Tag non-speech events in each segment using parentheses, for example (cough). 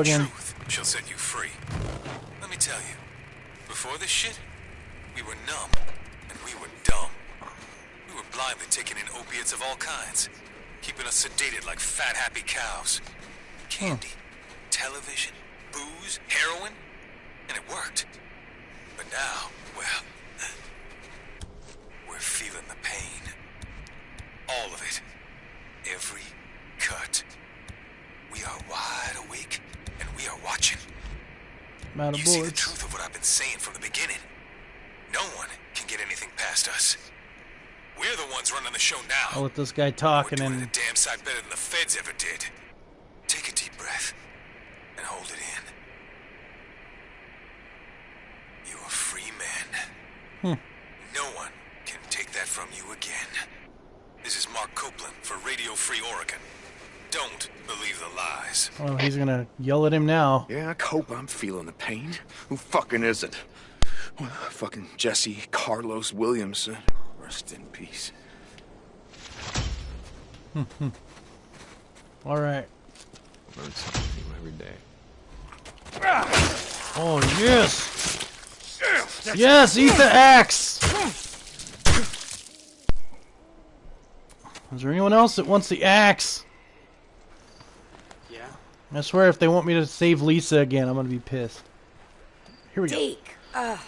Again. Truth shall set you free. Let me tell you, before this shit, we were numb and we were dumb. We were blindly taking in opiates of all kinds, keeping us sedated like fat, happy cows. Candy, television, booze, heroin, and it worked. But now, well, we're feeling the pain. All of it. Every cut. We are wide awake, and we are watching. Of You see the truth of what I've been saying from the beginning. No one can get anything past us. We're the ones running the show now. Oh, I'll let this guy talk We're and then a damn sight better than the feds ever did. Take a deep breath and hold it in. You're a free man. Hmm. No one can take that from you again. This is Mark Copeland for Radio Free Oregon. Don't believe the lies. oh, he's gonna yell at him now. Yeah, I hope I'm feeling the pain. Who fucking isn't? Well, fucking Jesse Carlos Williamson. Rest in peace. (laughs) All right. Learn something new every day. Ah! Oh yes. Yes, eat the axe. Is there anyone else that wants the axe? Yeah? I swear, if they want me to save Lisa again, I'm gonna be pissed. Here we go. Deke, uh,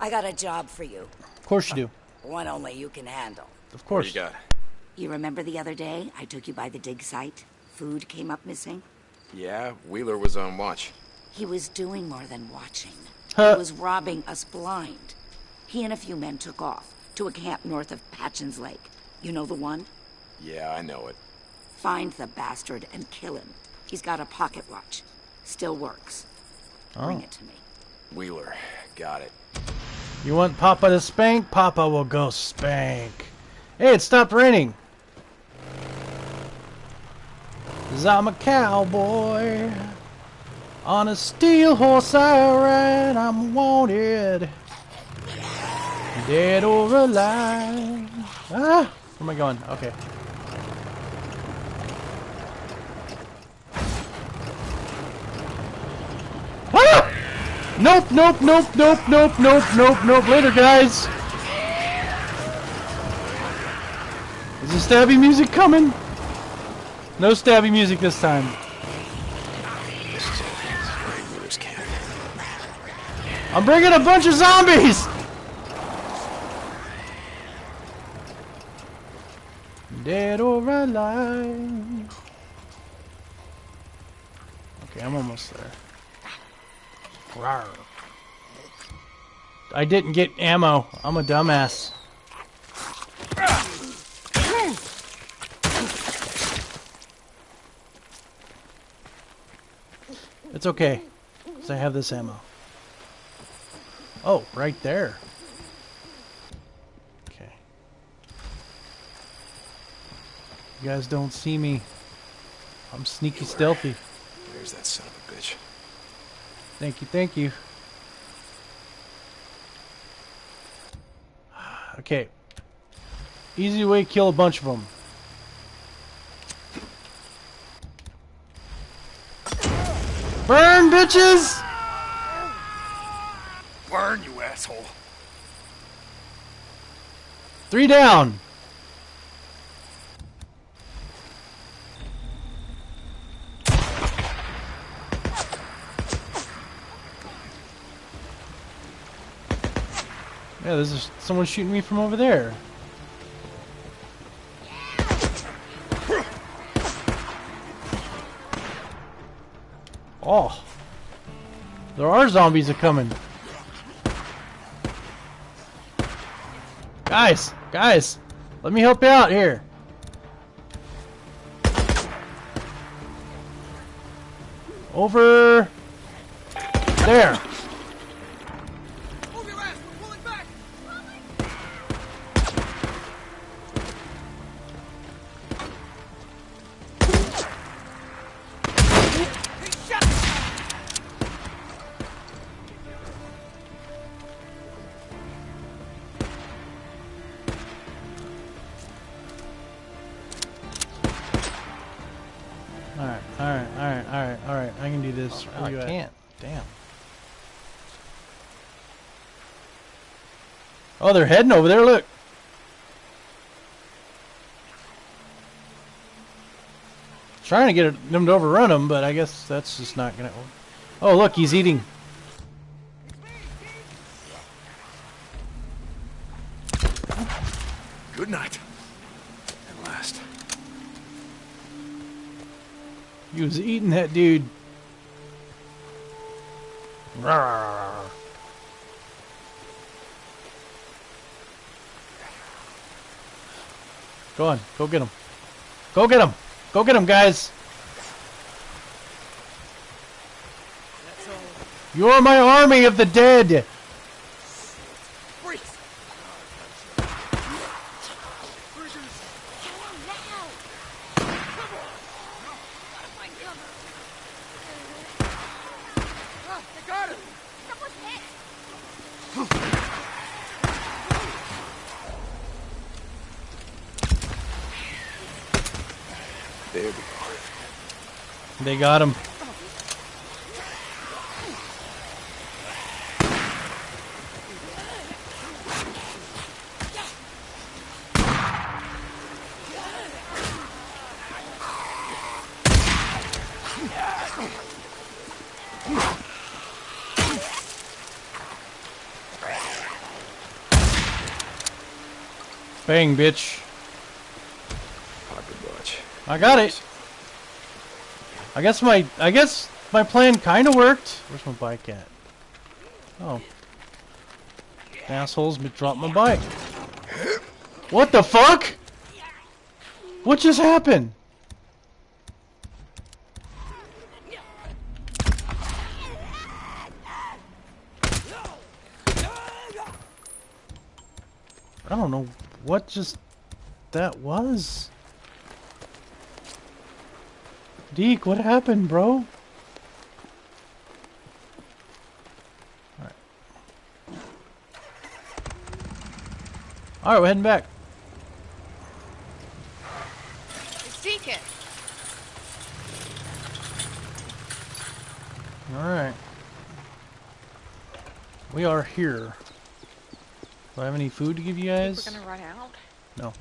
I got a job for you. Of course you do. One only you can handle. Of What course. do you got? You remember the other day I took you by the dig site? Food came up missing? Yeah, Wheeler was on watch. He was doing more than watching. Huh. He was robbing us blind. He and a few men took off to a camp north of Patjens Lake. You know the one? Yeah, I know it. Find the bastard and kill him. He's got a pocket watch. Still works. Bring Oh. it to me. Wheeler, got it. You want Papa to spank? Papa will go spank. Hey, it stopped raining. 'Cause I'm a cowboy. On a steel horse I ride. I'm wanted. Dead or alive. Ah! Where am I going? Okay. Ah! Nope, nope, nope, nope, nope, nope, nope, nope. Later, guys. Is the stabby music coming? No stabby music this time. I'm bringing a bunch of zombies! Dead or alive. Okay, I'm almost there. Rawr. I didn't get ammo. I'm a dumbass. It's okay, 'cause I have this ammo. Oh, right there. Okay. You guys don't see me. I'm sneaky stealthy. There's that son of a bitch. Thank you, thank you. Okay. Easy way to kill a bunch of them. Burn, bitches! Burn, you asshole. Three down. Yeah, there's someone shooting me from over there. Oh. There are zombies a coming. Guys, guys, let me help you out here. Over there. Oh, I can't. Damn. Oh, they're heading over there. Look. Trying to get them to overrun him, but I guess that's just not gonna. Oh, look, he's eating. Good night. At last. He was eating that dude. Go on, go get him. Go get him. Go get him, guys. You're my army of the dead. Freeze! Ah, I got him! There we go. They got him. Bang, bitch. Pocket watch. I got it. I guess my I guess my plan kind of worked. Where's my bike at? Oh. Assholes dropped my bike. What the fuck? What just happened? I don't know what just that was. Deke, what happened, bro? Alright. Alright, we're heading back. It's Deacon. Alright. We are here. Do I have any food to give you guys? We're gonna run out. No.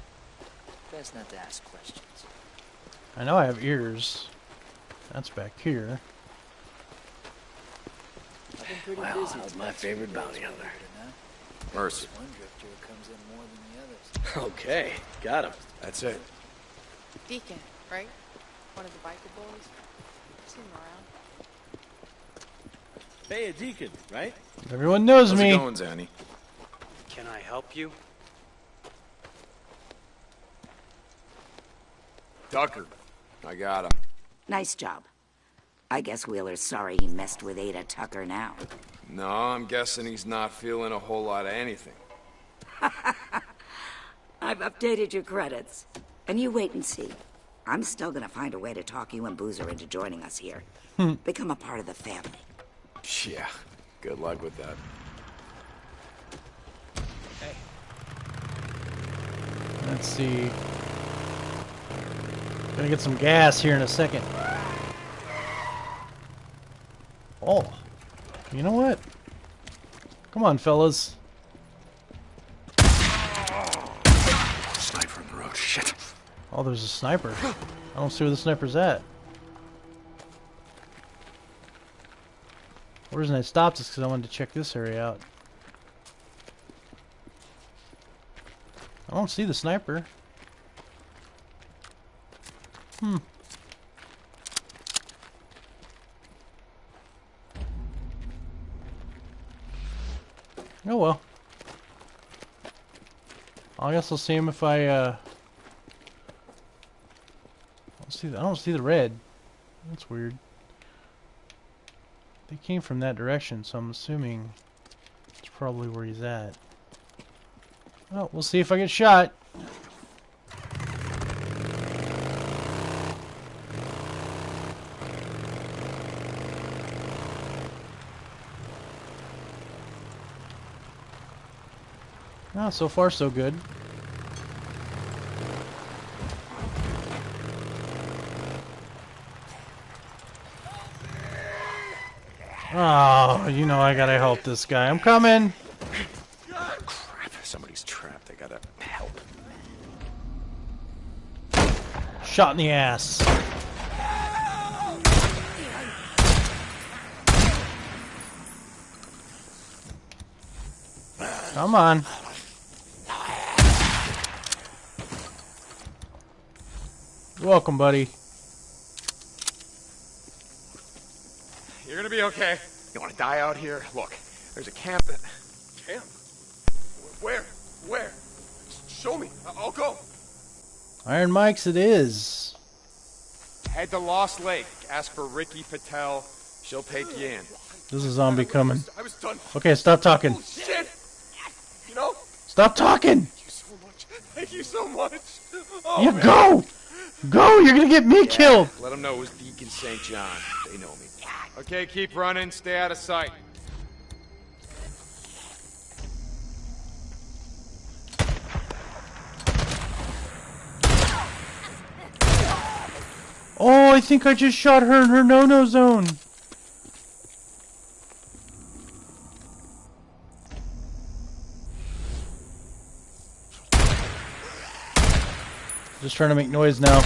Best not to ask questions. I know I have ears. That's back here. I've been pretty Well, busy. that was my favorite bounty hunter. it or not. Mercy. One drifter who comes in more than the others. Okay, got him. That's it. Deacon, right? One of the biker boys. Seen him around. Hey, a deacon, right? Everyone knows How's me. it going, Zanny? Can I help you? Tucker. I got him. Nice job. I guess Wheeler's sorry he messed with Ada Tucker now. No, I'm guessing he's not feeling a whole lot of anything. (laughs) I've updated your credits. And you wait and see. I'm still gonna find a way to talk you and Boozer into joining us here. Hmm. Become a part of the family. Yeah. Good luck with that. Let's see. Gonna get some gas here in a second. Oh. You know what? Come on, fellas. Sniper in the road. Shit. Oh, there's a sniper. I don't see where the sniper's at. The reason I stopped is because I wanted to check this area out. I don't see the sniper. Hmm. Oh well. I guess I'll see him if I, uh... I don't see the, I don't see the red. That's weird. They came from that direction, so I'm assuming it's probably where he's at. Well, we'll see if I get shot. Ah, so far so good. Oh, you know I gotta help this guy. I'm coming. Crap, somebody's trapped. I gotta help. Shot in the ass. Come on. Welcome, buddy. You're gonna be okay. You wanna die out here? Look, there's a camp that... Camp? Where? Where? Show me. I'll go. Iron Mike's it is. Head to Lost Lake. Ask for Rikki Patel. She'll take you in. There's a zombie coming. I was done. Okay, stop talking. Oh, shit! You know? Stop talking! Thank you so much. Thank you so much. Oh, You go! Go! You're gonna get me killed! Let them know it was Deacon St. John. They know me. Okay, keep running. Stay out of sight. Oh, I think I just shot her in her no-no zone. Just trying to make noise now.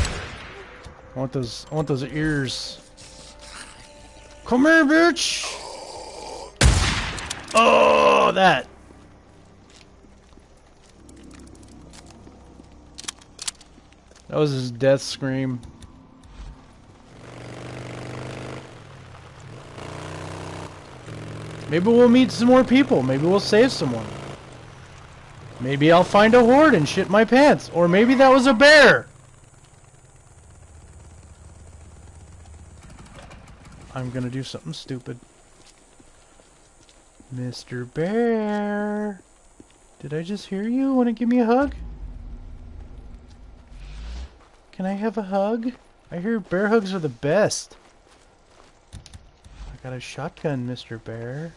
I want those. I want those ears. Come here, bitch. Oh, that. That was his death scream. Maybe we'll meet some more people. Maybe we'll save someone. Maybe I'll find a horde and shit my pants. Or maybe that was a bear. I'm gonna do something stupid. Mr. Bear. Did I just hear you? Want to give me a hug? Can I have a hug? I hear bear hugs are the best. I got a shotgun, Mr. Bear.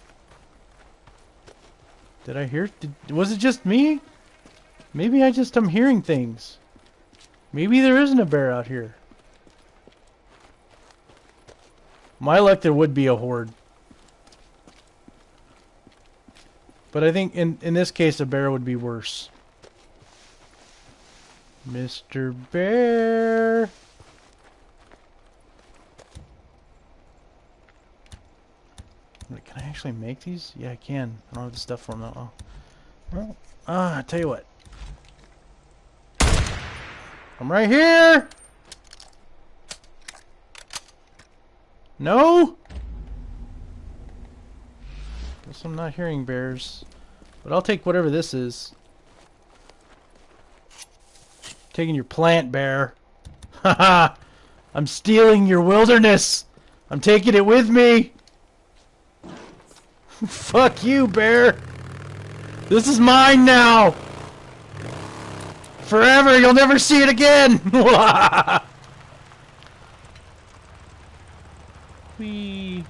Did I hear? Did, was it just me? Maybe I just am hearing things. Maybe there isn't a bear out here. My luck, there would be a horde. But I think in, in this case, a bear would be worse. Mr. Bear. Can I actually make these? Yeah, I can. I don't have the stuff for them though. Oh. Well, ah, tell you what. I'm right here. No. Guess I'm not hearing bears, but I'll take whatever this is. Taking your plant, bear. (laughs) Haha! I'm stealing your wilderness. I'm taking it with me. (laughs) Fuck you, bear. This is mine now. Forever. You'll never see it again. (laughs) Whee.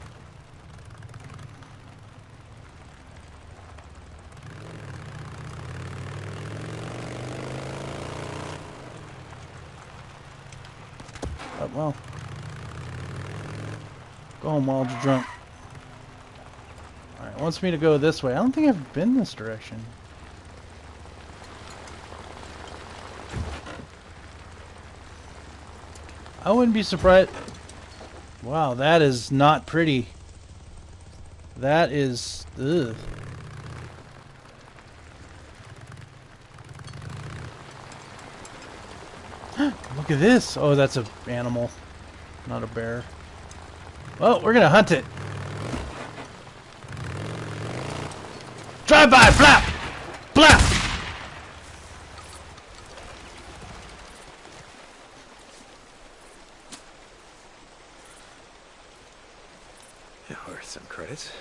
Oh, well. Go home you're drunk. Alright, wants me to go this way. I don't think I've been this direction. I wouldn't be surprised. Wow, that is not pretty. That is. Ugh. (gasps) Look at this. Oh, that's a animal, not a bear. Well, we're gonna hunt it. Drive by, flap, flap. Yeah, or some credits.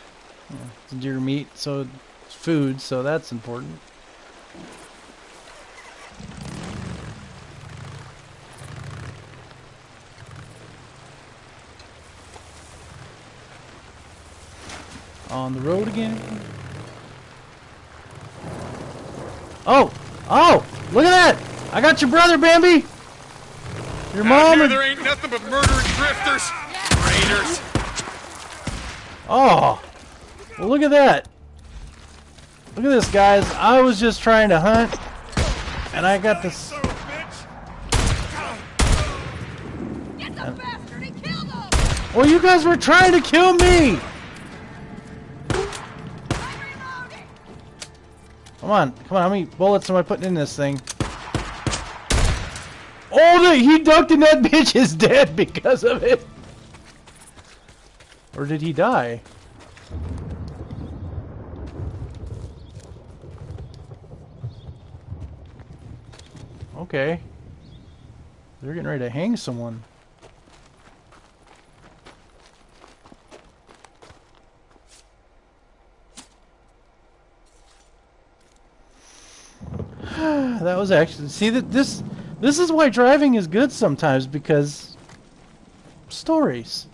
It's deer meat, so it's food, so that's important. On the road again. Oh! Oh! Look at that! I got your brother, Bambi! Your Out mom here, and... there ain't nothing but murdering drifters. Raiders. Oh! Well, look at that! Look at this, guys. I was just trying to hunt, and I got this. Well, you guys were trying to kill me! Come on, come on, how many bullets am I putting in this thing? Oh, the, he ducked and that (laughs) bitch is dead because of it! Or did he die? Okay. They're getting ready to hang someone. (sighs) that was actually see that this this is why driving is good sometimes because stories.